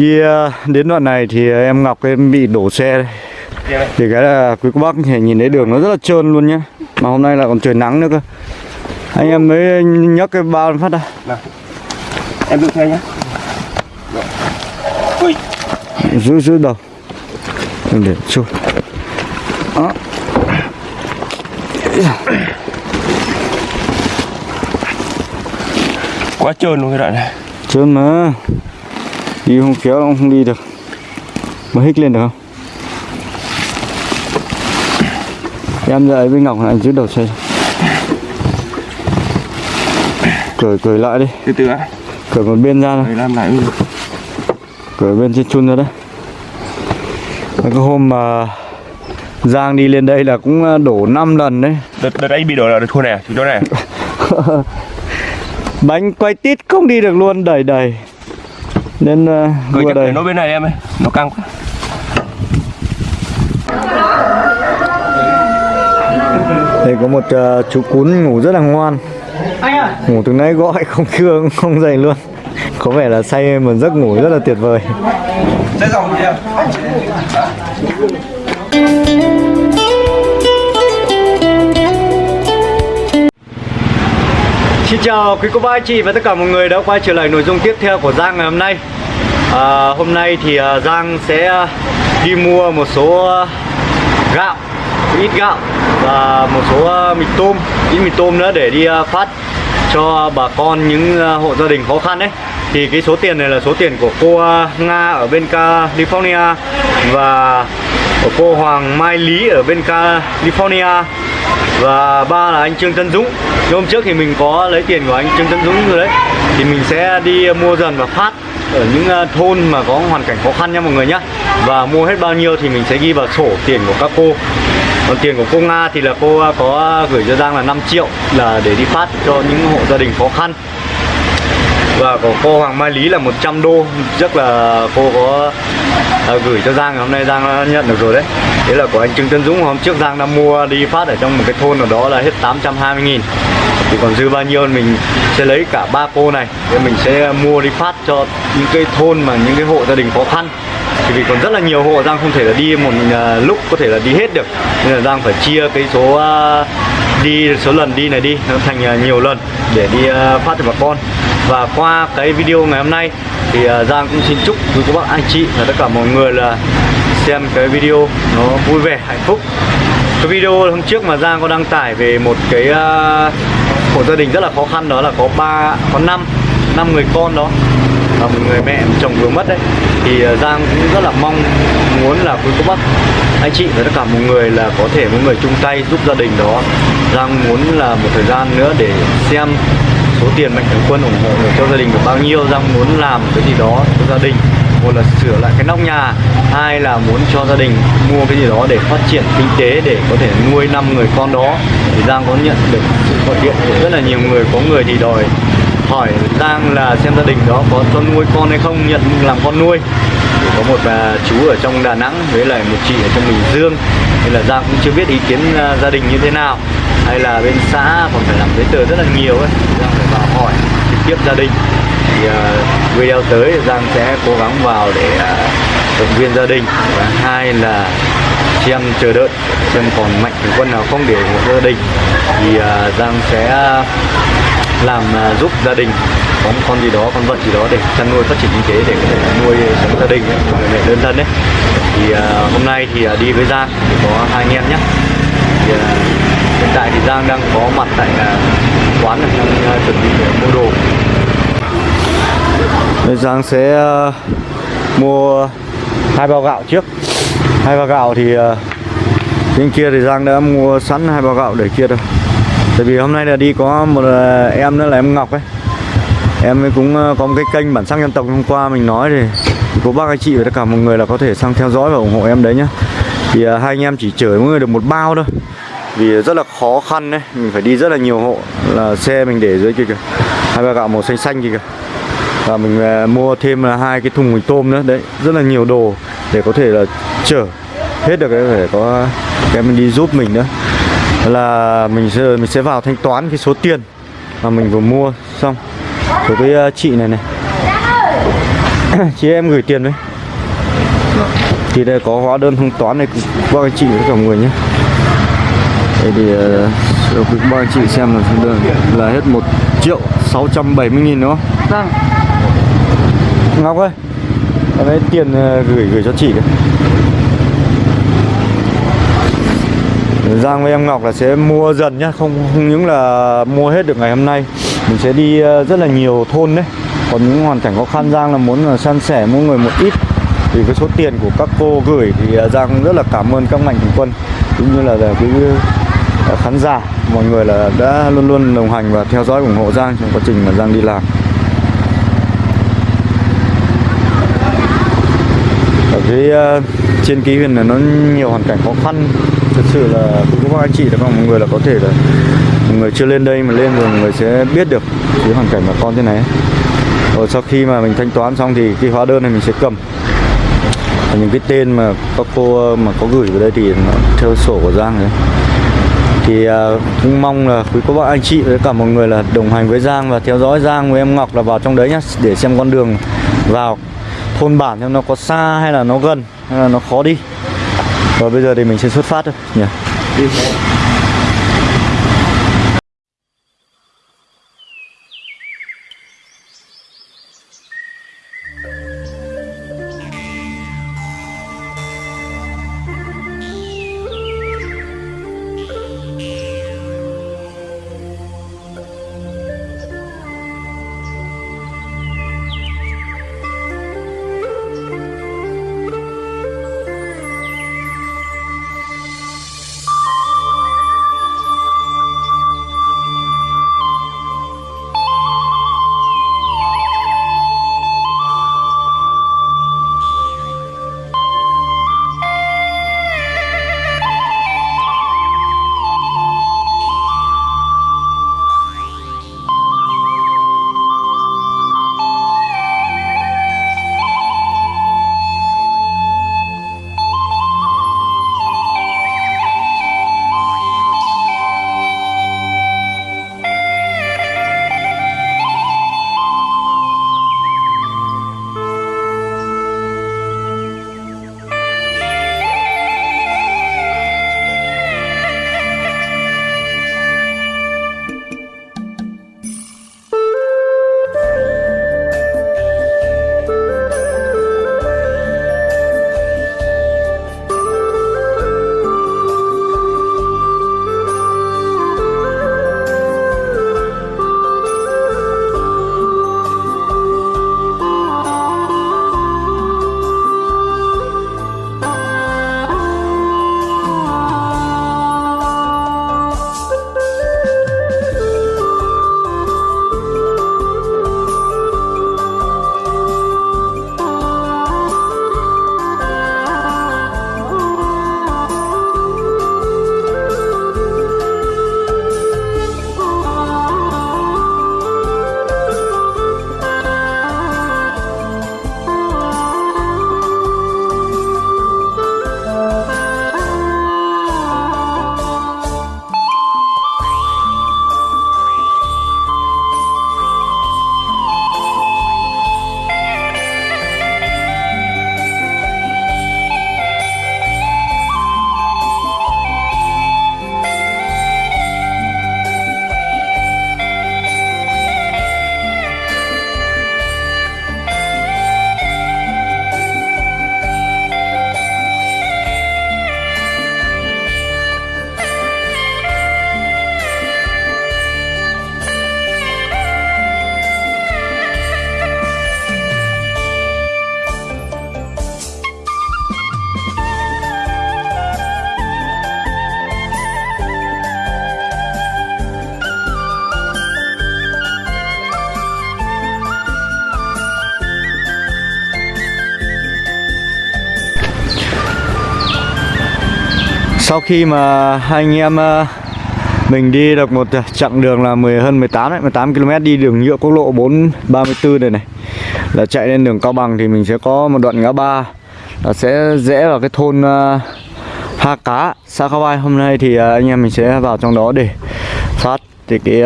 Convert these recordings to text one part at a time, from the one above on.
Khi ờ, đến đoạn này thì em Ngọc em bị đổ xe đây. Thì cái là quý cô bác nhìn thấy đường nó rất là trơn luôn nhá. Mà hôm nay là còn trời nắng nữa cơ. Anh em mới nhấc cái bao phát ra. Em đưa xe nhé ui. Giữ giữ đầu. Đừng để trôi Đó. Quá trơn luôn cái đoạn này. Trơn mà Đi không khéo cũng không đi được. Mà hích lên được không? Em dậy với Ngọc lại giữ đầu xe. Cởi cởi lại đi. Từ từ á Cởi một bên ra phải làm lại Cởi bên trên chun ra đấy. Cái hôm mà Giang đi lên đây là cũng đổ 5 lần đấy. Đợt đợt anh bị đổ là đợt thua này à? chú chỗ này à? Bánh quay tít không đi được luôn đầy đầy Nên uh, gửi đua chắc đây để nó bên này em ơi nó căng quá. Đây có một ờ, chú cún ngủ rất là ngoan. Ngủ từ nãy gọi không cưa không dậy luôn. Có vẻ là say một giấc ngủ rất là tuyệt vời Xin chào quý cô bác anh chị và tất cả mọi người đã quay trở lại nội dung tiếp theo của Giang ngày hôm nay. À, Hôm nay thì à, Giang sẽ à, đi mua một số à, gạo, ít gạo và một số mì tôm, ít mì tôm nữa để đi phát cho bà con những hộ gia đình khó khăn đấy thì cái số tiền này là số tiền của cô Nga ở bên California và của cô Hoàng Mai Lý ở bên California và ba là anh Trương Tân Dũng. Thì hôm trước thì mình có lấy tiền của anh Trương Tân Dũng rồi đấy. Thì mình sẽ đi mua dần và phát ở những ờ, thôn mà có hoàn cảnh khó khăn nha mọi người nhá. Và mua hết bao nhiêu thì mình sẽ ghi vào sổ tiền của các cô. Còn tiền của cô Nga thì là cô ờ, có gửi cho Giang là 5 triệu là để đi phát cho những hộ gia đình khó khăn và của cô Hoàng Mai Lý là 100 đô. Rất là cô có à, gửi cho Giang. Hôm nay Giang đã nhận được rồi đấy. Thế là của anh Trương Tân Dũng Hôm trước Giang đã mua đi phát ở trong một cái thôn nào đó là hết 820 nghìn. Thì còn dư bao nhiêu mình sẽ lấy cả ba cô này. Để mình sẽ mua đi phát cho những cái thôn mà những cái hộ gia đình khó khăn. Thì vì còn rất là nhiều hộ Giang không thể là đi một uh, lúc có thể là đi hết được. Nên là Giang phải chia cái số uh, đi số lần đi này đi nó thành uh, nhiều lần để đi phát cho bà con và qua cái video ngày hôm nay thì à, Giang cũng xin chúc quý cô bác anh chị và tất cả mọi người là xem cái video nó vui vẻ hạnh phúc. Cái video hôm trước mà Giang có đăng tải về một cái uh, hộ gia đình rất là khó khăn đó là có ba có năm năm người con đó và một người mẹ chồng vừa mất đấy. Thì à, Giang cũng rất là mong muốn là quý cô bác anh chị và tất cả mọi người là có thể mọi người chung tay giúp gia đình đó. Giang muốn là một thời gian nữa để xem số tiền mạnh thường quân ủng hộ được cho gia đình được bao nhiêu, Giang muốn làm cái gì đó cho gia đình. Một là sửa lại cái nóc nhà, hai là muốn cho gia đình mua cái gì đó để phát triển kinh tế, để có thể nuôi năm người con đó. Thì Giang có nhận được sự gọi điện của rất là nhiều người, có người thì đòi hỏi Giang là xem gia đình đó có cho nuôi con hay không, nhận làm con nuôi. Thì có một bà chú ở trong Đà Nẵng với lại một chị ở trong Bình Dương. Nên là Giang cũng chưa biết ý kiến à, gia đình như thế nào hay là bên xã còn phải làm giấy tờ rất là nhiều ấy. Giang phải vào hỏi trực tiếp gia đình. Thì uh, video tới Giang sẽ cố gắng vào để uh, động viên gia đình. Và hai là xem chờ đợi xem còn mạnh thường quân nào không để ủng hộ gia đình. Thì uh, Giang sẽ làm uh, giúp gia đình có một con gì đó con vật gì đó để chăn nuôi phát triển kinh tế để có thể nuôi sống gia đình người mẹ đơn thân đấy. Thì uh, hôm nay thì uh, đi với Giang thì có hai anh em nhé. Thì, uh, hiện tại thì Giang đang có mặt tại à, quán này đang à, chuẩn bị để mua đồ. Bây Giang sẽ mua hai bao gạo trước. Hai bao gạo thì bên kia thì Giang đã mua sẵn hai bao gạo để kia rồi. Tại vì hôm nay là đi có một em nữa là em Ngọc ấy. Em ấy cũng có một cái kênh bản sắc dân tộc hôm qua mình nói thì cô bác anh chị và tất cả mọi người là có thể sang theo dõi và ủng hộ em đấy nhá. Thì à, hai anh em chỉ chở mỗi người được một bao thôi. Vì rất là khó khăn đấy, mình phải đi rất là nhiều hộ là xe mình để dưới kia kìa. Hai ba gạo màu xanh xanh kia kìa. Và mình à, mua thêm là hai cái thùng mì tôm nữa. Đấy Rất là nhiều đồ để có thể là chở hết được cái phải có cái mình đi giúp mình nữa. Là mình sẽ mình sẽ vào thanh toán cái số tiền mà mình vừa mua xong. Của cái à, chị này này. Chị em gửi tiền đấy thì đây có hóa đơn thanh toán này qua anh chị với cả mọi người nhé đây thì uh, quý ba anh chị xem là là hết 1 triệu 670 nghìn đúng không? Vâng, Ngọc ơi Em lấy tiền ờ, gửi gửi cho chị Giang với em Ngọc là sẽ mua dần nhá Không không những là mua hết được ngày hôm nay Mình sẽ đi ờ, rất là nhiều thôn đấy. Còn những hoàn cảnh khó khăn Giang là muốn là san sẻ mỗi người một ít. Thì cái số tiền của các cô gửi Thì ờ, Giang rất là cảm ơn các mạnh thường quân Cũng như là, là quý ờ, Ờ, khán giả Mọi người là đã luôn luôn đồng hành và theo dõi ủng hộ Giang Trong quá trình mà Giang đi làm. Ở cái uh, ờ, trên ký huyền là nó nhiều hoàn cảnh khó khăn. Thật sự là cũng các anh chị là mọi người là có thể là mọi người chưa lên đây mà lên rồi mọi người sẽ biết được cái hoàn cảnh bà con thế này rồi sau khi mà mình thanh toán xong thì cái hóa đơn này mình sẽ cầm. Và những cái tên mà các cô ờ, mà có gửi vào đây thì nó theo sổ của Giang đấy thì ờ, cũng mong là quý cô bác, anh chị với cả mọi người là đồng hành với Giang và theo dõi Giang với em Ngọc là vào trong đấy nhá, để xem con đường vào thôn bản xem nó có xa hay là nó gần, hay là nó khó đi. Và bây giờ thì mình sẽ xuất phát thôi. Dạ. Nhỉ Sau khi mà hai anh em ờ, mình đi được một ờ, chặng đường là 10 hơn 18 đấy, 18 km đi đường nhựa quốc lộ 434 này này là chạy lên đường Cao Bằng thì mình sẽ có một đoạn ngã ba là sẽ rẽ vào cái thôn ờ, uh, Ha Cá, xã Khao Vai. Hôm nay thì anh em mình sẽ vào trong đó để phát thì cái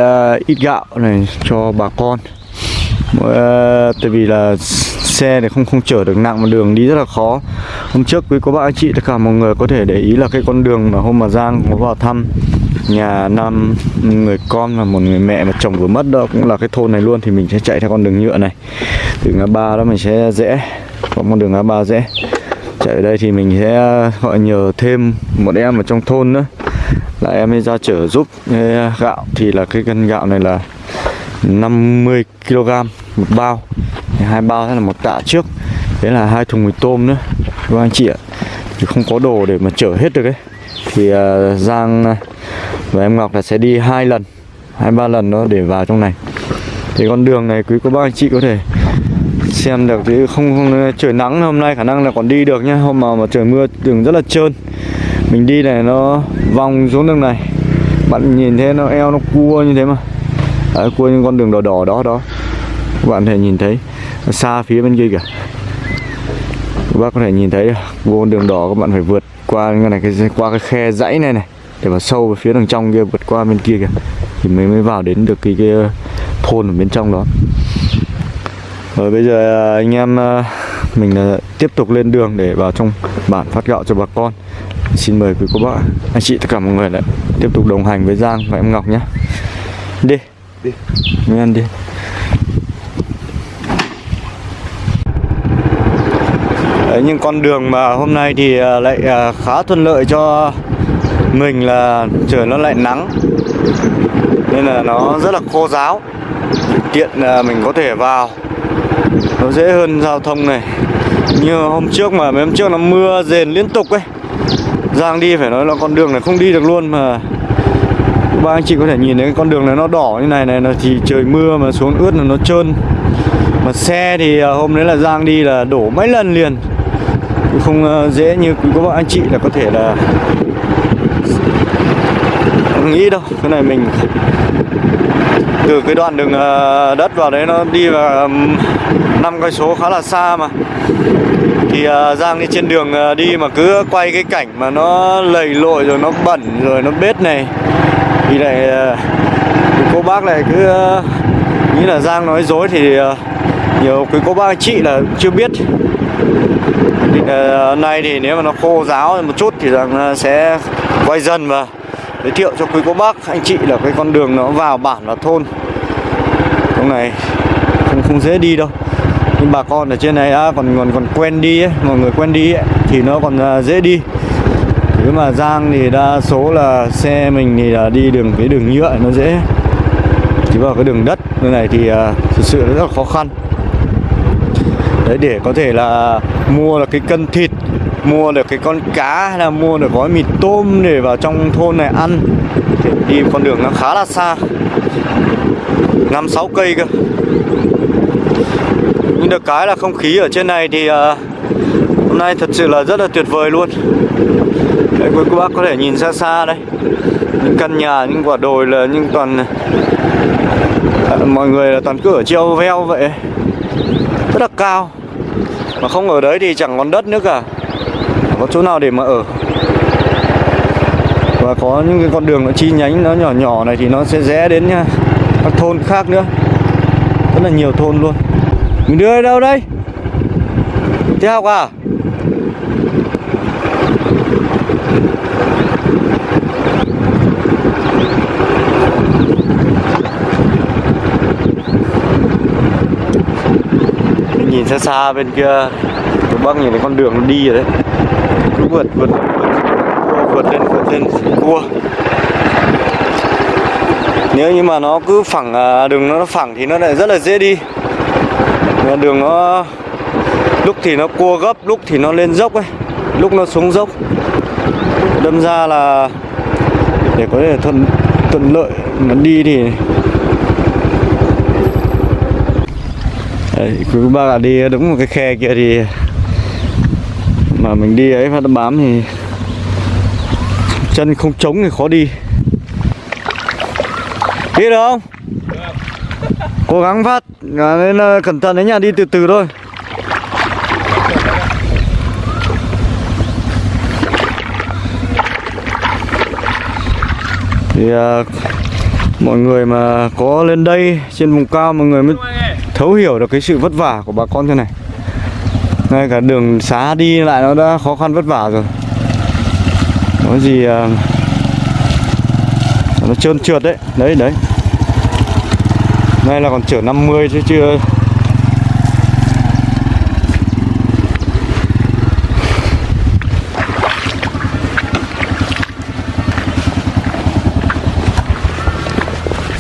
ít gạo này cho bà con. Tại vì là xe để không không chở được nặng mà đường đi rất là khó. Hôm trước quý cô bác anh chị tất cả mọi người có thể để ý là cái con đường mà hôm mà Giang có vào thăm nhà năm, người con và một người mẹ mà chồng vừa mất đó cũng là cái thôn này luôn, thì mình sẽ chạy theo con đường nhựa này. Từ ngã ba đó mình sẽ rẽ, có con đường ngã ba rẽ. Chạy ở đây thì mình sẽ, gọi, nhờ thêm một em ở trong thôn nữa. Là em ấy ra chở giúp gạo. Thì là cái cân gạo này là 50 kg một bao hai bao thế là một tạ trước. Đấy là hai thùng mì tôm nữa. Các anh chị ạ. Thì không có đồ để mà chở hết được ấy. Thì uh, Giang à, và em Ngọc là sẽ đi hai lần hai ba lần đó để vào trong này. Thì con đường này quý cô bác anh chị có thể xem được. Chứ không, không trời nắng hôm nay khả năng là còn đi được nhá. Hôm mà, mà trời mưa đường rất là trơn. Mình đi này nó vòng xuống đường này. Bạn nhìn thấy nó eo nó cua như thế mà. Đấy, cua những con đường đỏ đỏ đó đó. Các bạn thể nhìn thấy xa phía bên kia kìa. Các bác có thể nhìn thấy vô con đường đỏ các bạn phải vượt qua cái này cái qua cái khe dãy này này để vào sâu về phía đằng trong kia vượt qua bên kia kìa. Thì mới mới vào đến được cái, cái thôn ở bên trong đó. Rồi bây giờ à, anh em à, mình tiếp tục lên đường để vào trong bản phát gạo cho bà con. Xin mời quý cô bác anh chị tất cả mọi người lại tiếp tục đồng hành với Giang và em Ngọc nhé. Đi. Đi. mình ăn đi Đấy, nhưng con đường mà hôm nay thì à, lại à, khá thuận lợi cho mình là trời nó lại nắng. Nên là nó rất là khô ráo. Tiện là mình có thể vào. Nó dễ hơn giao thông này. Như hôm trước mà mấy hôm trước nó mưa rền liên tục ấy. Giang đi phải nói là con đường này không đi được luôn mà. Ba anh chị có thể nhìn thấy cái con đường này nó đỏ như này này là thì trời mưa mà xuống ướt là nó trơn. Mà xe thì à, hôm đấy là Giang đi là đổ mấy lần liền không ờ, dễ như quý cô anh chị là có thể là không nghĩ đâu. Cái này mình từ cái đoạn đường ờ, đất vào đấy nó đi vào năm cây số khá là xa mà. Thì ờ, Giang đi trên đường đi mà cứ quay cái cảnh mà nó lầy lội rồi nó bẩn rồi nó bết này. Thì lại cô bác này cứ nghĩ là Giang nói dối thì nhiều quý cô bác anh chị là chưa biết. Ờ, hôm nay thì nếu mà nó khô ráo một chút thì rằng sẽ quay dần và giới thiệu cho quý cô bác anh chị là cái con đường nó vào bản và thôn. Trong này không không dễ đi đâu. Nhưng bà con ở trên này đã còn còn còn quen đi ấy, mọi người quen đi ấy, thì nó còn à, dễ đi. Nếu mà Giang thì đa số là xe mình thì là đi đường cái đường nhựa nó dễ. Chỉ vào cái đường đất như này thì uh, thực sự rất là khó khăn đấy để có thể là mua được cái cân thịt mua được cái con cá hay là mua được gói mì tôm để vào trong thôn này ăn. Thì đi con đường nó khá là xa năm sáu cây cơ. Nhưng được cái là không khí ở trên này thì uh, hôm nay thật sự là rất là tuyệt vời luôn. Đấy, quý cô bác có thể nhìn xa xa đây. Những căn nhà những quả đồi là những toàn uh, mọi người là toàn cứ ở treo veo vậy. Rất là cao mà không ở đấy thì chẳng còn đất nữa cả. Chẳng có chỗ nào để mà ở? Và có những cái con đường nó chi nhánh, nó nhỏ nhỏ này thì nó sẽ rẽ đến nha. Các thôn khác nữa. Rất là nhiều thôn luôn. Mình đưa đi đâu đây? Đi học à? Nhìn xa xa bên kia Tụi bác nhìn thấy con đường nó đi rồi đấy. Cứ vượt vượt vượt vượt lên vượt lên cua nếu như mà nó cứ phẳng à, đường nó phẳng thì nó lại rất là dễ đi. Mà đường nó, lúc thì nó cua gấp, lúc thì nó lên dốc ấy, lúc nó xuống dốc. Đâm ra là để có thể thuận thuận lợi mà đi thì Quý bác ạ đi đúng một cái khe kia thì mà mình đi ấy phát bám thì chân không trống thì khó đi. Đi được không? Cố gắng phát à, nên là cẩn thận đấy nha đi từ từ thôi. Thì à, mọi người mà có lên đây trên vùng cao mọi người mới thấu hiểu được cái sự vất vả của bà con thế này. Ngay cả đường xá đi lại nó đã khó khăn vất vả rồi. Có gì à, nó trơn trượt đấy. Đấy đấy. Nay là còn chở 50 chứ chưa.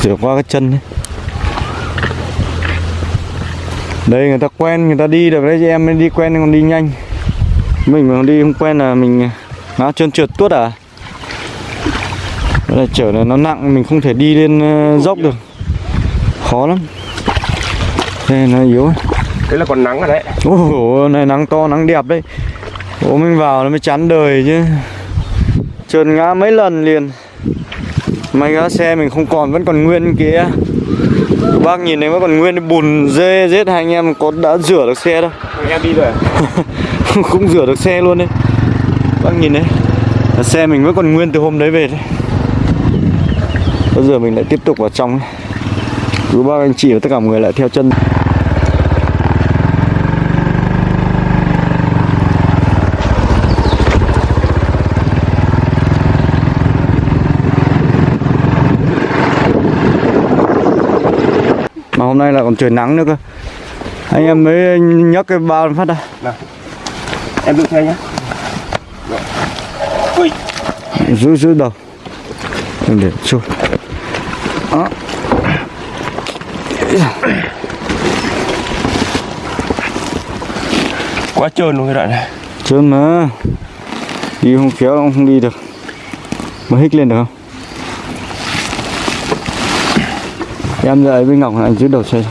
Rửa qua cái chân ấy đây người ta quen người ta đi được. Đấy em mới đi quen còn đi nhanh. Mình mà đi không quen là mình nó trơn trượt tuốt à? Là chở này nó nặng mình không thể đi lên ờ, dốc được. Khó lắm. Đây nó yếu. Đấy là còn nắng rồi đấy? Ôi này nắng to nắng đẹp đấy. Ủa mình vào nó mới chán đời chứ. Trơn ngã mấy lần liền. May cái xe mình không còn vẫn còn nguyên kia Bác nhìn thấy vẫn còn nguyên bùn dê rết hai anh em có đã rửa được xe đâu. Em đi rồi à? Không rửa được xe luôn đấy. Bác nhìn đấy. Xe mình vẫn còn nguyên từ hôm đấy về đấy. Bây giờ mình lại tiếp tục vào trong. Cứ bác anh chị và tất cả mọi người lại theo chân còn trời nắng nữa cơ. Anh em mới nhấc cái bao phát ra Em đừng xe nhá Ui. Giữ giữ đầu. Đừng để trôi Đó. Quá trơn luôn cái đoạn này. Trơn mà. Đi không khéo nó không đi được. Mà hích lên được không Em dậy với Ngọc anh giữ đầu xe.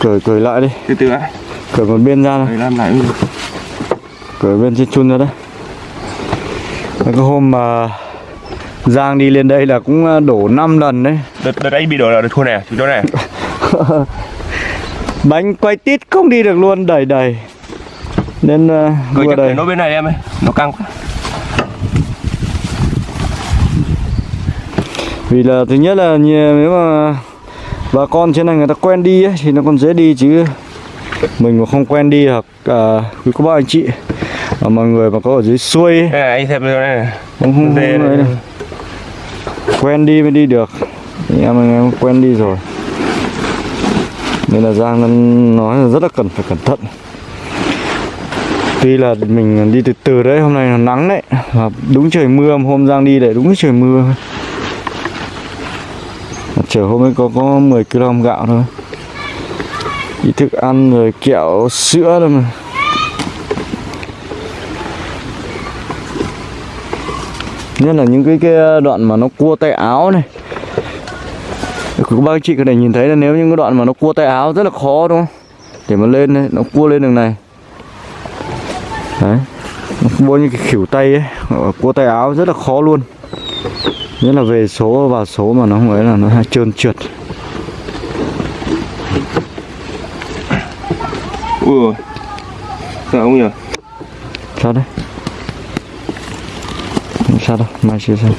Cởi cởi lại đi. Từ từ á Cởi một bên ra này làm lại Cởi bên trên chun ra đấy. Cái hôm mà Giang đi lên đây là cũng đổ 5 lần đấy. Đợt, đợt anh bị đổ là đợt thua này à? Chú chỗ này à? Bánh quay tít không đi được luôn đẩy đẩy Nên uh, vừa phải nốt bên này em ơi. Nó căng quá Vì là thứ nhất là nếu mà bà con trên này người ta quen đi ấy, thì nó còn dễ đi chứ. Mình mà không quen đi hoặc uh, quý cô bác anh chị. Và mọi người mà có ở dưới xuôi ấy, này, anh xem chỗ này này. Không, không, không ấy đâu. quen đi mới đi được. Thì em anh em quen đi rồi. Nên là Giang nó nói là rất là cần phải cẩn thận. Tuy là mình đi từ từ đấy hôm nay là nắng đấy. Và đúng trời mưa hôm Giang đi lại đúng trời mưa Chở hôm ấy có có 10 kg gạo thôi. Ít thức ăn rồi kẹo sữa thôi mà. Nhất là những cái, cái đoạn mà nó cua tay áo này. Các bác chị có thể nhìn thấy là nếu những cái đoạn mà nó cua tay áo rất là khó đúng không? Để mà lên đấy, nó cua lên đường này. Đấy Nó cua như cái khỉu tay ấy. Cua tay áo rất là khó luôn. Nhất là về số vào số mà nó không ấy là nó hay trơn trượt. Ui Sao không nhỉ? Sao đấy sao đâu, mai chưa sao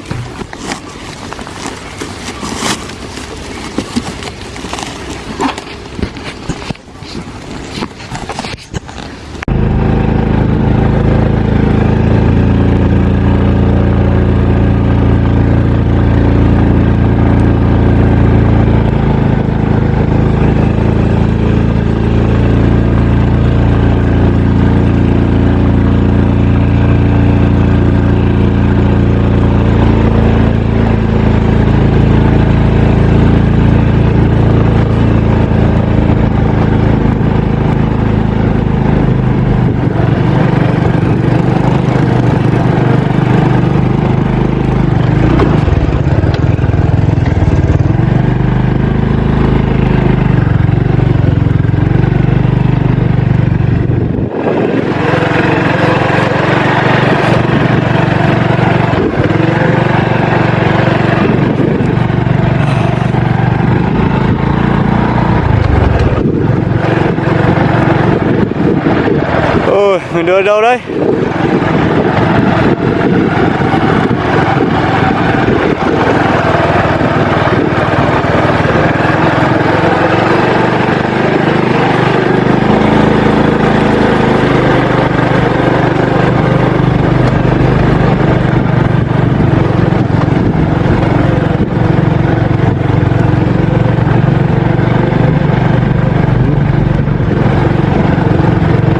mình đưa đâu đấy?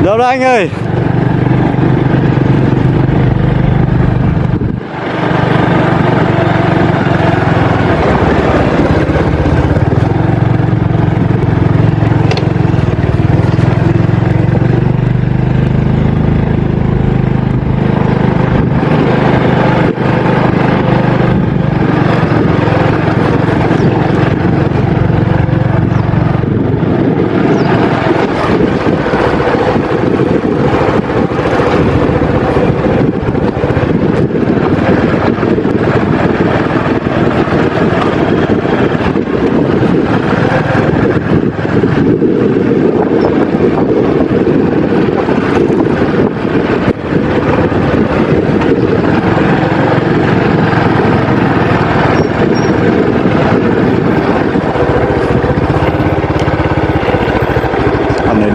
Đâu đó anh ơi?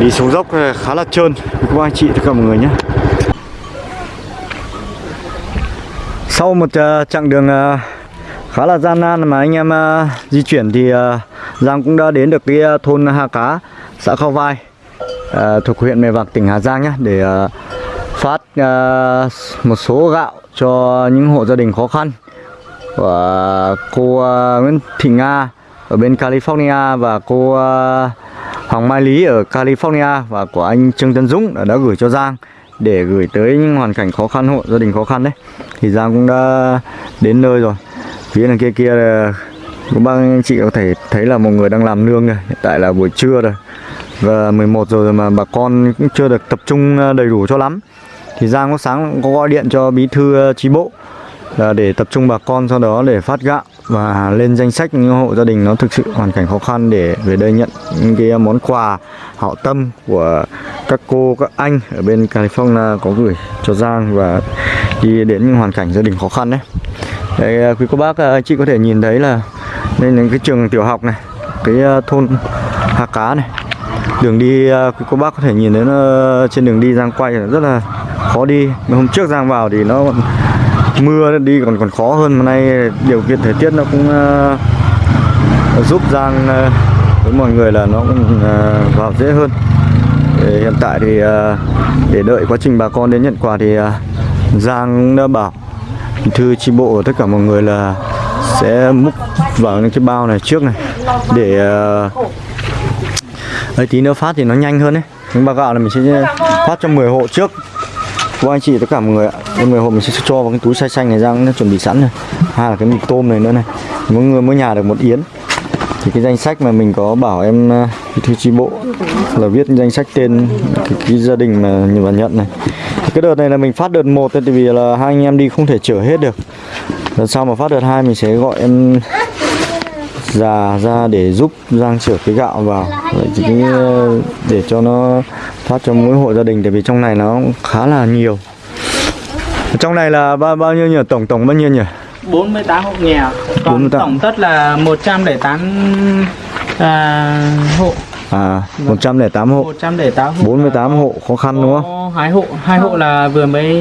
Đi xuống dốc ờ, khá là trơn. Các anh chị tất cả mọi người nhé. Sau một ờ, chặng đường ờ, khá là gian nan mà anh em di chuyển thì Giang cũng đã đến được cái thôn Hà Cá, xã Khao Vai thuộc huyện Mèo Vạc, tỉnh Hà Giang nhé để phát một số gạo cho những hộ gia đình khó khăn của cô Nguyễn Thị Nga ở bên California và cô Hoàng Mai Lý ở California và của anh Trương Tân Dũng đã, đã gửi cho Giang để gửi tới những hoàn cảnh khó khăn hộ gia đình khó khăn đấy. Thì Giang cũng đã đến nơi rồi. Phía đằng kia kia là các bác anh chị có thể thấy là một người đang làm nương rồi, hiện tại là buổi trưa rồi. Và 11 giờ rồi mà bà con cũng chưa được tập trung à, đầy đủ cho lắm. Thì Giang có sáng cũng có gọi điện cho bí thư à, ờ, chi bộ là để tập trung bà con sau đó để phát gạo và lên danh sách những hộ gia đình nó thực sự hoàn cảnh khó khăn để về đây nhận những cái món quà hảo tâm của các cô các anh ở bên California có gửi cho Giang và đi đến những hoàn cảnh gia đình khó khăn đấy. Đây ờ, quý cô bác ờ, anh chị có thể nhìn thấy là đây là cái trường tiểu học này, cái thôn Hà Cá này. Đường đi quý cô bác có thể nhìn thấy nó trên đường đi Giang quay rất là khó đi. Hôm trước Giang vào thì nó mưa đi còn còn khó hơn. Mà nay điều kiện thời tiết nó cũng uh, giúp Giang uh, với mọi người là nó cũng uh, vào dễ hơn. Để hiện tại thì uh, để đợi quá trình bà con đến nhận quà thì uh, Giang đã bảo thư chi bộ tất cả mọi người là sẽ múc vào những cái bao này trước này. Để uh, ấy tí nữa phát thì nó nhanh hơn đấy những bao gạo này mình sẽ phát cho 10 hộ trước. Vâng anh chị tất cả mọi người ạ. Mọi người hôm mình sẽ cho vào cái túi xay xanh này Giang nó chuẩn bị sẵn rồi. Hai là cái mì tôm này nữa này. Mỗi người mỗi nhà được một yến. Thì cái danh sách mà mình có bảo em ờ, thư chi bộ là viết danh sách tên cái, cái gia đình mà nhận và nhận này. Thì cái đợt này là mình phát đợt một tại vì là hai anh em đi không thể chở hết được. Đợt sau mà phát đợt hai mình sẽ gọi em già ra để giúp Giang chở cái gạo vào. Vậy thì ờ, để cho nó phát cho mỗi hộ gia đình tại vì trong này nó khá là nhiều. Trong này là bao bao nhiêu nhỉ? Tổng tổng bao nhiêu nhỉ? 48 hộ nghèo. Còn 48. tổng tất là 108 à, hộ. À 108 hộ. 108 hộ. 48 hộ khó khăn đúng không? Hai hộ hai hộ là vừa mới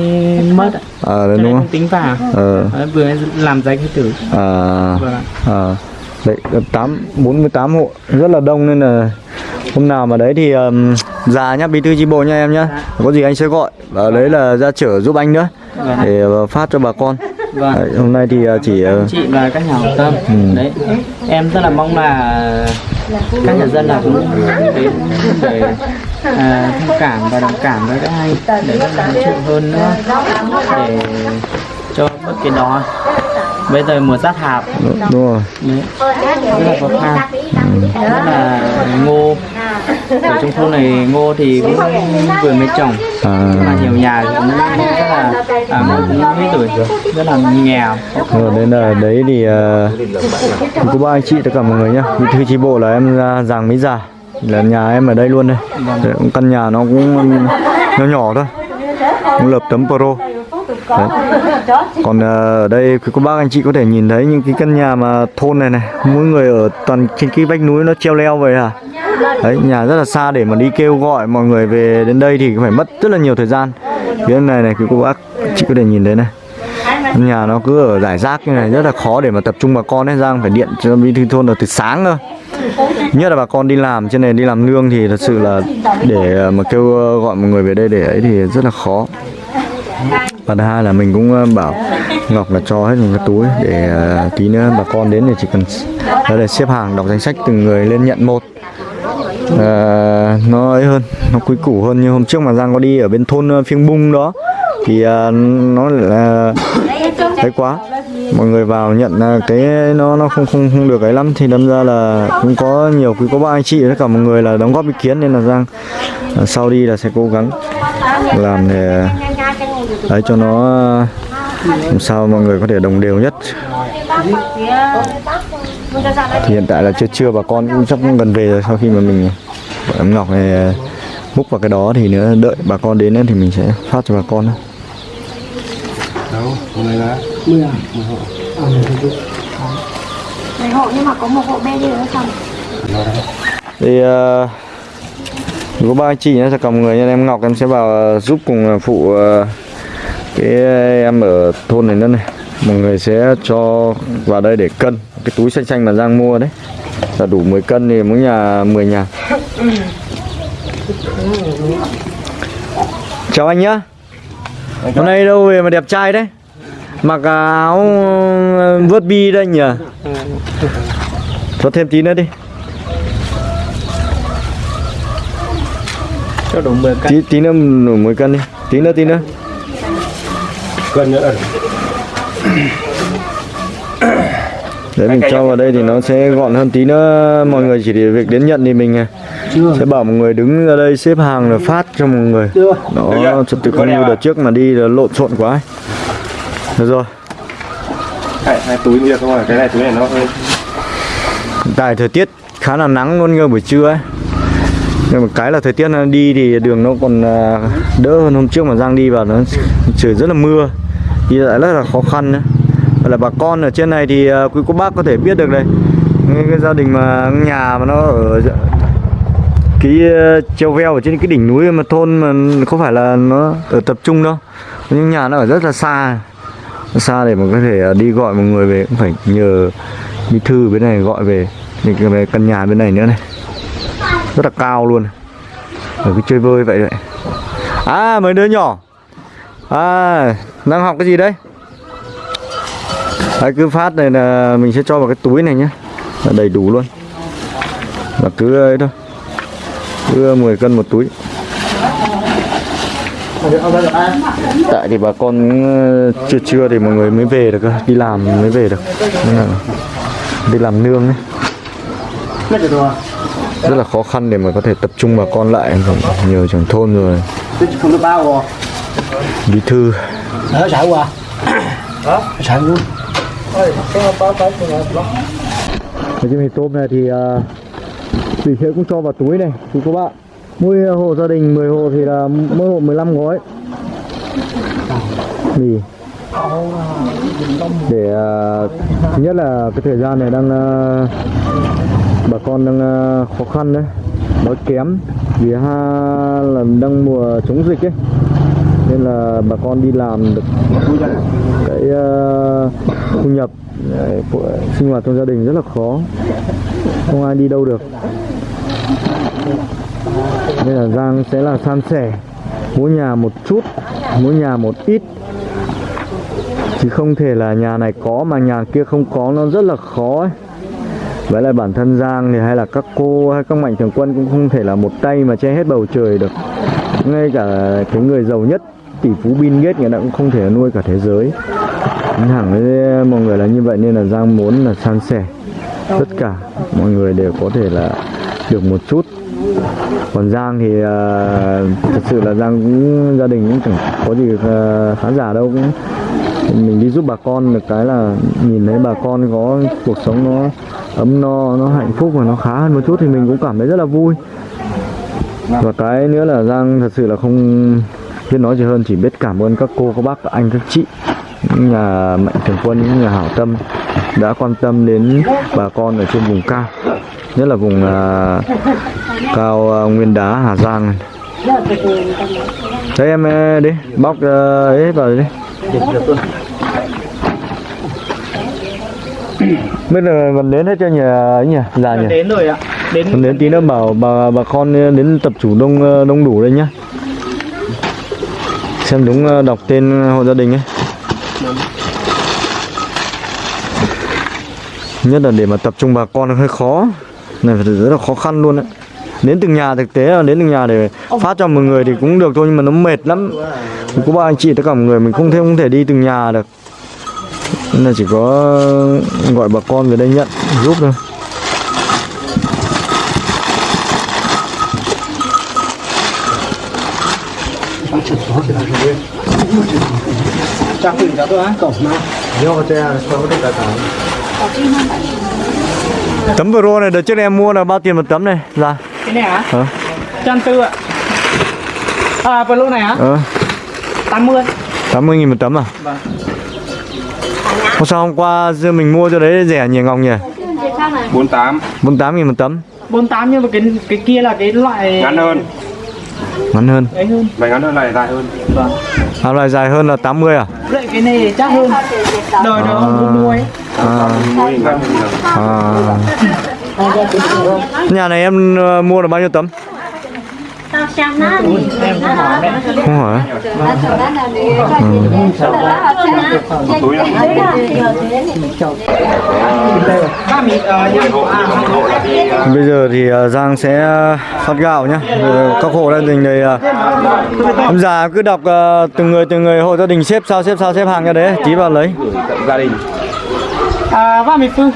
mất ạ. ờ nên đúng không? tính vào. Ờ. Đấy, vừa mới làm giấy khai tử. À. Vâng ạ. à đấy tám 48 hộ rất là đông nên là hôm nào mà đấy thì um, già nhá bí thư chi bộ nha em nhá. Có gì anh sẽ gọi và đấy là ra chở giúp anh nữa Vâng. để uh, phát cho bà con. Vâng. Đấy, hôm nay thì uh, chỉ uh, chị và các nhà hảo tâm. Ừ. đấy. Em rất là mong là các nhà dân là cũng đến để à, thông cảm và đồng cảm với các anh để hỗ trợ hơn nữa để cho bất kỳ đó bây giờ mùa sát hạt đúng rồi. Đấy. Rất là khó khăn. Rất là ngô. Ở trong thôn này ngô thì cũng vừa mới trồng à. Mà nhiều nhà cũng rất là à, cũng mấy tuổi. Rồi rất là nghèo. Rồi đến là đấy thì uh, có ba anh chị tất cả mọi người nhá. Bí thư chi bộ là em ra giàng mỹ già là nhà em ở đây luôn đây. Cũng căn nhà nó cũng nhỏ nhỏ thôi. Cũng lợp tấm pro Đấy. còn ờ, ở đây quý cô bác anh chị có thể nhìn thấy những cái căn nhà mà thôn này này mỗi người ở toàn trên cái vách núi nó treo leo vậy à đấy nhà rất là xa để mà đi kêu gọi mọi người về đến đây thì phải mất rất là nhiều thời gian. Phía này này quý cô bác chị có thể nhìn thấy này. Nhà nó cứ ở giải rác như này rất là khó để mà tập trung bà con ấy Giang phải điện cho bí thư thôn là từ sáng cơ. Nhất là bà con đi làm trên này đi làm nương thì thật sự là để ờ, mà kêu ờ, gọi mọi người về đây để ấy thì rất là khó và thứ hai là mình cũng ờ, bảo Ngọc là cho hết một cái túi để ờ, tí nữa bà con đến thì chỉ cần ra đây xếp hàng đọc danh sách từng người lên nhận một. À, nó ấy hơn nó quý củ hơn. Như hôm trước mà Giang có đi ở bên thôn Phiêng Bung đó thì nó là thấy quá. Mọi người vào nhận cái nó nó không không không được ấy lắm. Thì đâm ra là cũng có nhiều quý có ba anh chị tất cả mọi người là đóng góp ý kiến. Nên là Giang sau đi là sẽ cố gắng làm để đấy cho nó ờ, làm sao mọi người có thể đồng đều nhất. Thì hiện tại là chưa chưa bà con cũng sắp gần về rồi sau khi mà mình gọi em ngọc này ờ, múc vào cái đó thì nữa đợi bà con đến nữa thì mình sẽ phát cho bà con thôi. đâu hôm nay là Mấy hộ nhưng mà có một hộ bê đi nữa xong. Thì uh, có ba anh chị nhé tất cả mọi người nha em ngọc em sẽ vào ờ, giúp cùng ờ, phụ ờ, cái em ở thôn này nữa này. Mọi người sẽ cho vào đây để cân. Cái túi xanh xanh mà giang mua đấy. Là đủ 10 cân thì mỗi nhà 10 nhà. Chào anh nhá. Hôm nay đâu về mà đẹp trai đấy. Mặc áo vớt bi đây nhỉ? Cho thêm tí nữa đi. Cho đủ 10 cân. Tí tí nữa đủ 10 cân đi. Tí nữa tí nữa cân nữa. Đấy mình cho vào đây thì nó sẽ gọn hơn tí nữa. Mọi người chỉ để việc đến nhận thì mình à, sẽ bảo mọi người đứng ra đây xếp hàng rồi phát cho mọi người. Đó trật tự không như đợt trước mà đi là lộn xộn quá ấy. được rồi. Hai, hai túi kia không rồi cái này túi này nó hơi hiện tại thời tiết khá là nắng luôn cơ buổi trưa ấy. Nhưng mà cái là thời tiết nó đi thì đường nó còn à, đỡ hơn hôm trước mà Giang đi vào nó trời rất là mưa đi lại rất là khó khăn nữa Vậy là bà con ở trên này thì à, quý cô bác có thể biết được đây cái, cái gia đình mà nhà mà nó ở cái à, treo veo ở trên cái đỉnh núi mà thôn mà không phải là nó ở tập trung đâu. Nhưng nhà nó ở rất là xa. Xa để mà có thể à, đi gọi một người về cũng phải nhờ bí thư bên này gọi về những cái về căn nhà bên này nữa này. Rất là cao luôn. Ở cái chơi vơi vậy đấy. À mấy đứa nhỏ à đang học cái gì đấy đấy, cứ phát này là mình sẽ cho vào cái túi này nhé. Là đầy đủ luôn. Là cứ ấy thôi. Cứ 10 cân một túi. Tại thì bà con ờ, chưa trưa thì mọi người mới về được cơ. Đi làm mới về được. Nên là đi làm nương ấy. Rất là khó khăn để mà có thể tập trung bà con lại. Nhiều trưởng thôn rồi bí thư. Ở sợ qua sợ luôn cái mì tôm này thì uh, tỷ sẽ cũng cho vào túi này chú các bạn. Mỗi hộ gia đình 10 hộ thì là mỗi hộ 15 gói. Mì để uh, thứ nhất là cái thời gian này đang uh, bà con đang uh, khó khăn đấy. Đói kém. Vì ha là đang mùa chống dịch ấy nên là bà con đi làm được cái uh, thu nhập sinh hoạt trong gia đình rất là khó. Không ai đi đâu được. Nên là Giang sẽ là san sẻ. Mỗi nhà một chút mỗi nhà một ít. Chứ không thể là nhà này có mà nhà kia không có nó rất là khó ấy. Với lại bản thân Giang thì hay là các cô hay các mạnh thường quân cũng không thể là một tay mà che hết bầu trời được. Ngay cả cái người giàu nhất tỷ phú Bill Gates người ta cũng không thể nuôi cả thế giới. Nói thẳng với mọi người là như vậy nên là Giang muốn là san sẻ tất cả. Mọi người đều có thể là được một chút. Còn Giang thì uh, thật sự là Giang cũng gia đình cũng chẳng có gì uh, khán giả đâu. Cũng mình đi giúp bà con được cái là nhìn thấy bà con có cuộc sống nó ấm no nó hạnh phúc và nó khá hơn một chút thì mình cũng cảm thấy rất là vui. Và cái nữa là Giang thật sự là không biết nói gì hơn chỉ biết cảm ơn các cô các bác các anh các chị. Những nhà mạnh thường quân những nhà hảo tâm đã quan tâm đến bà con ở trên vùng cao. Nhất là vùng à, cao à, nguyên đá Hà Giang này. Đấy em ờ, đi bóc ờ, ấy vào đi. Bây giờ gần đến hết cho nhỉ ấy nhỉ? Già nhỉ? đến rồi ạ. Đến Còn đến tí nữa bảo bà bà con đến tập chủ đông đông đủ đây nhá xem đúng ờ, đọc tên hộ gia đình ấy. Nhất là để mà tập trung bà con hơi khó. Này rất là khó khăn luôn đấy đến từng nhà thực tế là đến từng nhà để phát cho một người thì cũng được thôi, nhưng mà nó mệt lắm. Có ba anh chị tất cả mọi người, mình không thể không thể đi từng nhà được. Nên là chỉ có gọi bà con về đây nhận, giúp thôi. Tấm pro này đợt trước em mua là bao tiền một tấm này là cái này hả ờ trăm tư ạ à vừa lô này hả ờ 80 tám mươi nghìn một tấm à Vâng. Hôm sau hôm qua giờ mình mua cho đấy rẻ nhỉ Ngọc nhỉ 48 48 nghìn một tấm 48 nhưng mà cái cái kia là cái loại ngắn hơn ngắn hơn. Vậy ngắn hơn này dài hơn. Vâng. À, loại dài hơn là 80 à? Vậy cái này chắc hơn. Đời đời ông mua mua ấy à, nhiều. À. nhà này em ờ, mua được bao nhiêu tấm không nhưng à bây giờ thì ờ, Giang sẽ phát gạo nhá. Ờ, các hộ gia đình này ờ, em già cứ đọc từng người từng người hộ gia đình xếp sao xếp sao xếp hàng ra đấy tí vào lấy. Gia đình. À ba mì phương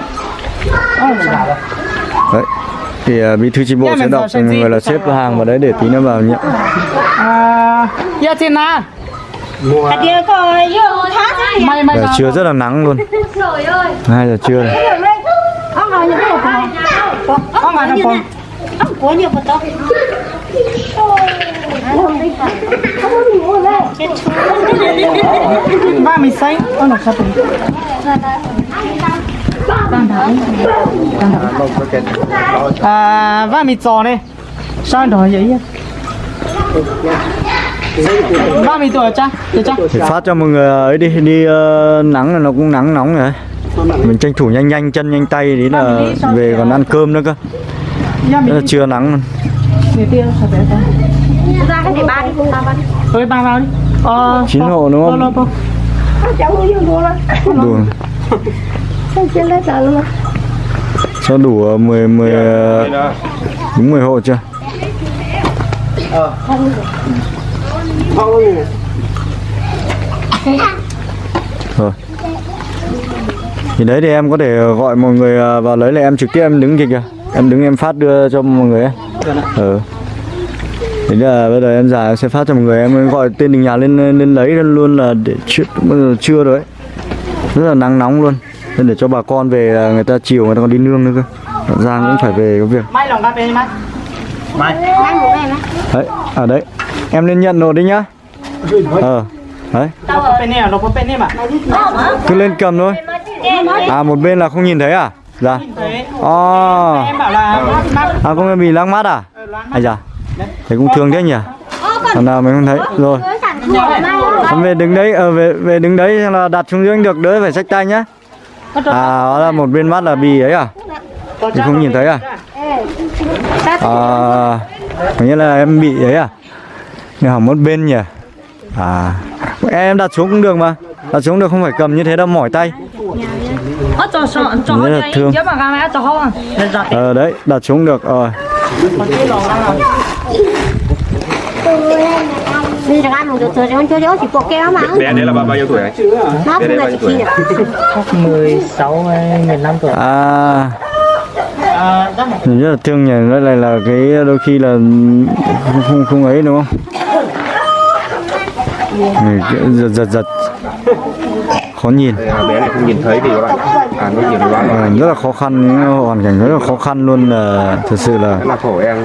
đấy thì ờ, bí thư chi bộ sẽ đọc gì? người là xếp hàng vào đấy để tí nữa vào nhận à dạ trên na Giờ trưa rất là nắng luôn. Trời ơi. 2 giờ trưa. Ông Ông Ông chú ba mì xanh ơ là sao vậy à ba mì giò này. Sao đó vậy ba mì tuổi cha cha. Phát cho mọi người ấy đi đi ờ, nắng là nó cũng nắng nóng rồi. Mình tranh thủ nhanh nhanh chân nhanh tay tí là về còn ăn cơm nữa cơ. Rất là trưa nắng. Để ba đi Ba ba đi. Ơi ba vào đi. Ờ Chín hộ đúng không? đủ trên luôn cho đủ ờ, 10 10 ờ, Đây đó đúng 10 hộ chưa? Rồi. Thì đấy thì em có thể gọi mọi người ờ, vào lấy là em trực tiếp em đứng kìa kìa. Em đứng em phát đưa cho mọi người ấy. Ừ. Thế là bây giờ em già em sẽ phát cho mọi người em gọi tên đình nhà lên lên lấy luôn là để giờ trưa rồi ấy. Rất là nắng nóng luôn nên để cho bà con về là người ta chiều người ta còn đi nương nữa cơ. Giang cũng phải về có việc. Mai lòng cà phê mai. Mai. Đấy ở đấy. Em lên nhận nộp đi nhá. Ờ đấy. À? Nó có bên này mà. Cứ lên cầm thôi. À một bên là không nhìn thấy à? Dạ. Đấy. à, em bảo là mắt. À không bị lăng mắt à? À dạ thế cũng thương thế nhỉ? Thằng nào mình không thấy? Rồi. mai luôn Em về đứng đấy ờ, về về đứng đấy là đặt xuống dưới được đỡ phải xách tay nhá à đó là một bên mắt là bì ấy à? Thì không nhìn thấy à? À hình như là em bị ấy à? Nhưng hỏng một bên nhỉ? À em đặt xuống cũng được mà. Đặt xuống được không phải cầm như thế đâu mỏi tay. Chỗ Rất là thương. ờ đấy đặt xuống được rồi. Đi Bé đấy là bao bao nhiêu tuổi? Nó cũng là chỉ chi được 16 hay 15 tuổi. À. À chắc mình rất là thương nhỉ đây là là cái đôi khi là không không, không ấy đúng không? Mình giật giật giật. Khó nhìn. Bé này không nhìn thấy thì các bạn À nó nhìn quá à, rất là khó khăn hoàn cảnh rất là khó khăn luôn là thật sự là Rất là khổ em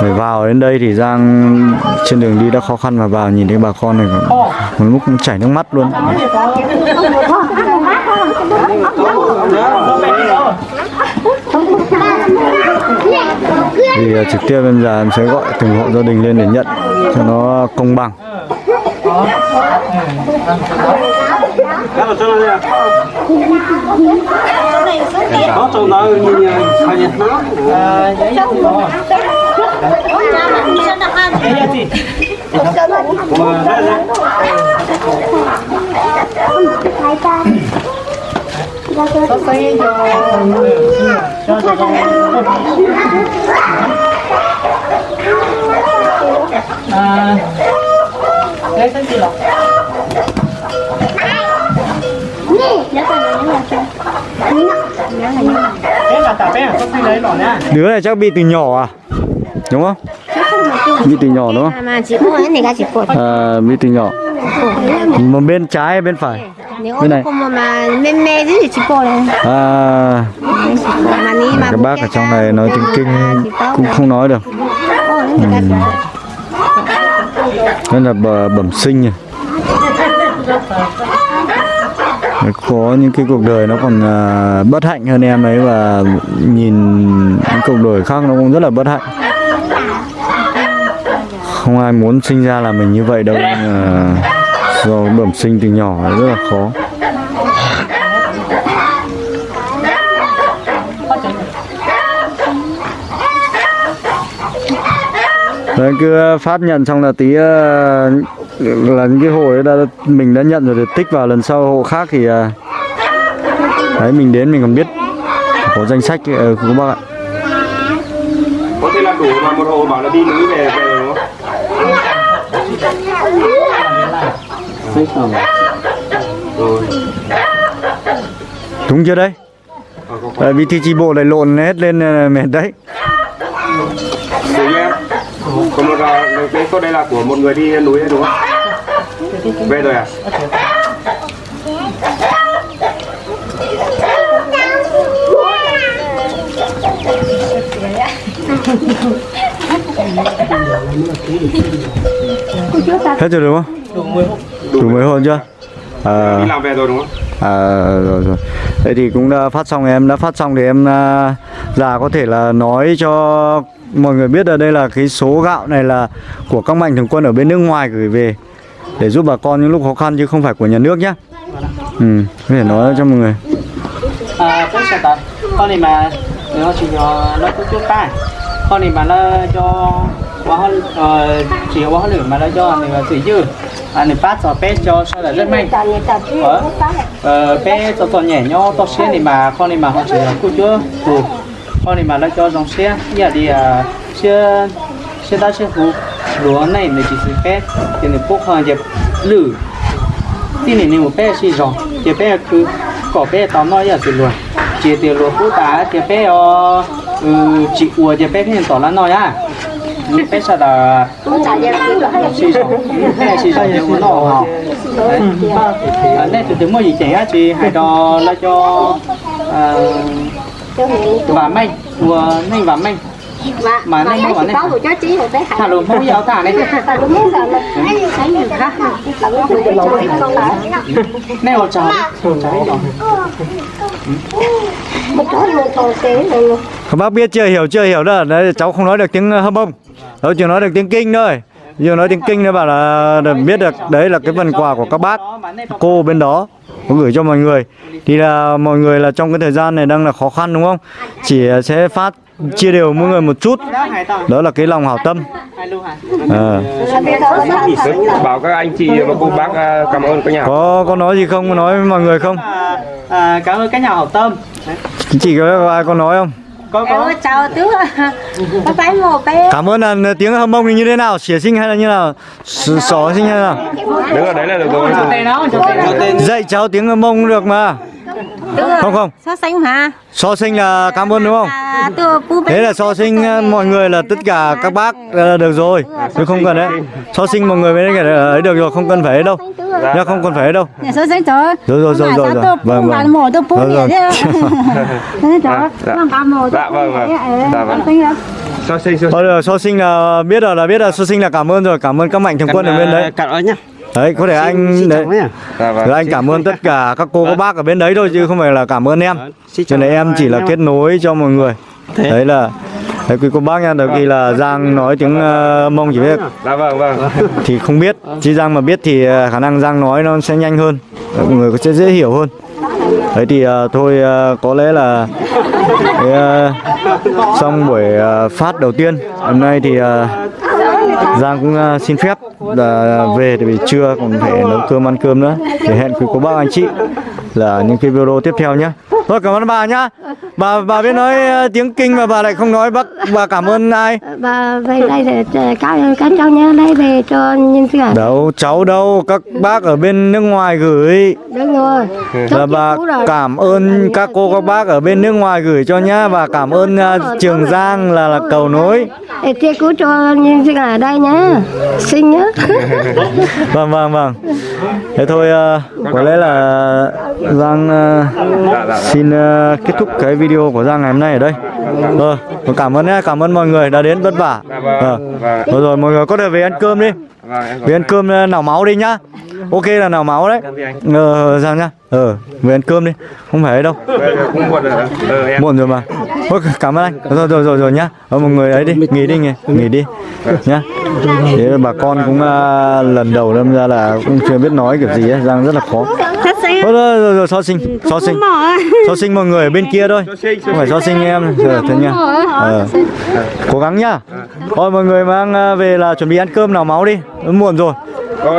phải vào đến đây thì Giang trên đường đi đã khó khăn mà vào nhìn thấy bà con này còn lúc cũng chảy nước mắt luôn. Thì à, trực tiếp em già em sẽ gọi từng hộ gia đình lên để nhận cho nó công bằng có ừ, cho đi cho cho cho à đấy cái gì lọc Đứa này chắc bị từ nhỏ à? Đúng không? Bị từ nhỏ đúng không? À, bị từ nhỏ. Một bên trái bên phải? Cái này. À, các bác ở trong này nói tiếng kinh cũng không nói được. Nên là bẩm sinh à. Có những cái cuộc đời nó còn à, bất hạnh hơn em ấy và nhìn những cuộc đời khác nó cũng rất là bất hạnh. Không ai muốn sinh ra là mình như vậy đâu nhưng mà do bẩm sinh từ nhỏ rất là khó. Đấy, cứ ờ, phát nhận xong là tí ờ, là những cái hộ đã mình đã nhận rồi thì tích vào lần sau hộ khác thì ờ, đấy mình đến mình còn biết có danh sách của các bác ạ có thể là đủ mà một hộ bảo là đi núi về về rồi không? Rồi. đúng chưa đấy Ờ, có- có. Ờ, bí thư chi bộ lại lộn hết lên ờ, mệt đấy như em. Còn một cái cô đây là của một người đi núi đấy đúng không? Về rồi à? hết rồi đúng không đủ 10 hộ đủ mấy hôm chưa à, Đi làm về rồi đúng không? À, rồi rồi. Thế thì cũng đã phát xong em đã phát xong thì em à, già có thể là nói cho mọi người biết là đây là cái số gạo này là của các mạnh thường quân ở bên nước ngoài gửi về để giúp bà con những lúc khó khăn chứ không phải của nhà nước nhé. Ừ, có thể nói cho mọi người. à con này mà nó chỉ cho nó có chút ta con này mà nó cho quá ờ, chỉ quá hơn mà nó cho này là gì chứ à này phát cho bé cho sao là rất mạnh ờ ờ bé cho to nhẹ nhau to xe này mà con này mà họ chỉ là cô chưa phù con này mà nó cho dòng xe. Giờ đi à xe xe ta xe phù lúa này này chỉ 是 bé thì này bốc hàng dẹp lử. Tí này một bé xì rong thì bé cứ có bé tao nói giờ thì luôn chỉ tiền luôn phú tá thì bé ờ chị ua thì bé hiện tỏ là nói à bé sao là xì rong bé xì thì cũng nó họ đấy. Nên từ từ mua gì á chị hai đò là cho và mày ua nên và mày mà nên mua này có một cho chí một bé thả luôn mua giáo thả này muốn khác. nó họ chào chào rồi. một cái một thằng kế rồi Các bác biết chưa hiểu chưa hiểu đó, đấy, cháu không nói được tiếng hâm bông. Cháu chỉ nói được tiếng kinh thôi. Giờ nói tiếng kinh nó bảo là là biết được đấy là cái phần quà của các bác cô bên đó có gửi cho mọi người. Thì là mọi người là trong cái thời gian này đang là khó khăn đúng không? Chỉ sẽ phát chia đều mỗi người một chút. Đó là cái lòng hảo tâm. À. Bảo các anh chị và cô bác à, cảm ơn các nhà. có có nói gì không? Có nói với mọi người không? À, à, cảm ơn các nhà hảo tâm. Chị có ai có nói không? Có có. Chào tứ. Có phải một bé. Cảm ơn là tiếng hâm thì như thế nào? Xỉa sinh hay là như nào? Sỏ sinh hay ở đấy là được rồi. dạy cháu tiếng hâm cũng được mà không không. So sánh hả? So sinh là cảm ơn đúng không? à thế là so sinh ờ, mọi người là tất cả các bác là được rồi. Chứ không cần đấy so sinh mọi người mới ấy được rồi không cần phải đâu. Nhá không cần phải đâu. So sánh rồi rồi rồi rồi rồi. vâng vâng. Rồi, rồi. dạ. mổ Dạ, vâng, vâng. Dạ, vâng. So sinh so rồi, sinh là biết rồi là biết là so sinh là cảm ơn rồi cảm ơn các mạnh thường quân ở bên đấy. Cảm ơn nhá đấy có thể anh đấy Dạ vâng. rồi anh cảm ơn tất cả các cô các bác ở bên đấy thôi chứ không phải là cảm ơn em. Cho nên em chỉ là kết nối cho mọi người. Đấy là Đấy quý cô bác nha, đôi khi là Giang nói tiếng ờ, Mông chỉ biết. Dạ vâng vâng. Thì không biết chứ Giang mà biết thì ờ, khả năng Giang nói nó sẽ nhanh hơn. Mọi người sẽ dễ hiểu hơn. Đấy thì ờ, thôi ờ, có lẽ là cái, ờ, xong buổi ờ, phát đầu tiên. Hôm nay thì ờ, Giang cũng à, xin phép là về thì vì trưa còn phải nấu cơm, ăn cơm nữa. Để hẹn quý cô bác, anh chị là những cái video tiếp theo nhé. Thôi, cảm ơn bà nhá bà bà biết nói ờ, tiếng kinh mà bà lại không nói bác bà cảm ơn ai? Và về đây để các các cháu nhớ đây về cho nhân sự đâu cháu đâu các bác ở bên nước ngoài gửi. Đúng rồi. Là bà cảm ơn các cô các bác ở bên nước ngoài gửi cho nhá. Và cảm ơn à, Trường Giang là là cầu nối. chia cứu cho nhân sự ở đây nhá. Xin nhá. Vâng vâng vâng. Thế thôi à, có lẽ là Giang dạ dạ xin kết thúc cái video của Giang ngày hôm nay ở đây. Ờ cảm ơn nhé, cảm ơn mọi người đã đến vất vả. Rồi ờ rồi mọi người có thể về ăn cơm đi. Về ăn cơm ờ, nào máu đi nhá. Ok là nào máu đấy. Ờ Giang nhá. Ờ về ăn cơm đi. Không phải đâu. Muộn rồi mà. Ôi, cảm ơn anh. Rồi rồi rồi rồi nhá. Ờ, mọi người ấy đi. Nghỉ đi nghỉ, nghỉ đi. Nhá. Thế bà con cũng uh, lần đầu đâm ra là cũng chưa biết nói kiểu gì ấy. Giang rất là khó. Ôi, rồi, rồi, rồi, so sinh so sinh so sinh mọi người ở bên kia thôi. Không phải so sinh em ờ, thế nha. ờ. cố gắng nhá. Thôi mọi người mang à, về là chuẩn bị ăn cơm nào máu đi. Nó muộn rồi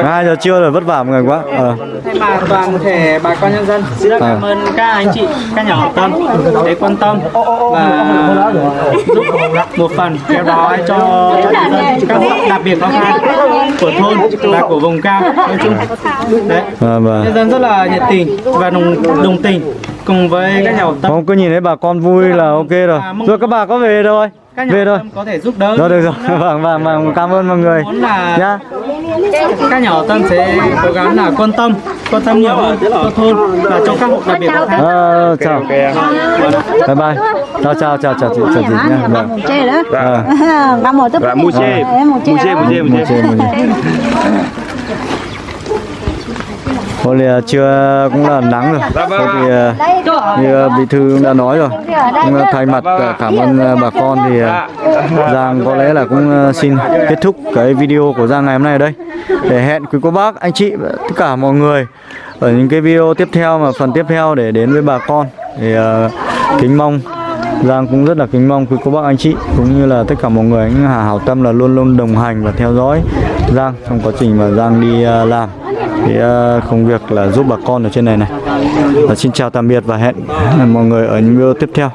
hai giờ trưa rồi vất vả mọi người quá. Ờ. thay mặt toàn thể bà con nhân dân. Xin cảm ơn các anh chị các nhà hảo tâm để quan tâm và giúp một phần kéo đói cho các hộ đặc biệt khó khăn của thôn và của vùng cao nói chung. Đấy. Và. nhân dân rất là nhiệt tình và đồng đồng tình cùng với các nhà hảo tâm. Không cứ nhìn thấy bà con vui là ok rồi. Rồi các bà có về đâu các nhà về thôi. có thể giúp đỡ. Rồi được rồi. Vâng vâng vâng. Cảm ơn mọi người. Nhá các nhà hảo tâm sẽ cố gắng là quan tâm quan tâm nhiều hơn cho thôn và cho các hộ đặc biệt Ờ, chào bye bye chào chào chào chào chị chào chị nhá vâng Ờ. Ba một dạ mu chê mu chê một chê một chê Thôi thì à, trưa cũng là nắng rồi. Thôi thì à, như à, bí thư cũng đã nói rồi. Cũng à, thay mặt à, cảm ơn bà con thì Giang có lẽ là cũng xin kết thúc cái video của Giang ngày hôm nay ở đây. Để hẹn quý cô bác anh chị và tất cả mọi người ở những cái video tiếp theo mà phần tiếp theo để đến với bà con. Thì kính mong Giang cũng rất là kính mong quý cô bác anh chị cũng như là tất cả mọi người. Những hà hảo tâm là luôn luôn đồng hành và theo dõi Giang trong quá trình mà Giang đi làm cái ờ, công việc là giúp bà con ở trên này này. Và xin chào tạm biệt và hẹn mọi người ở những video tiếp theo.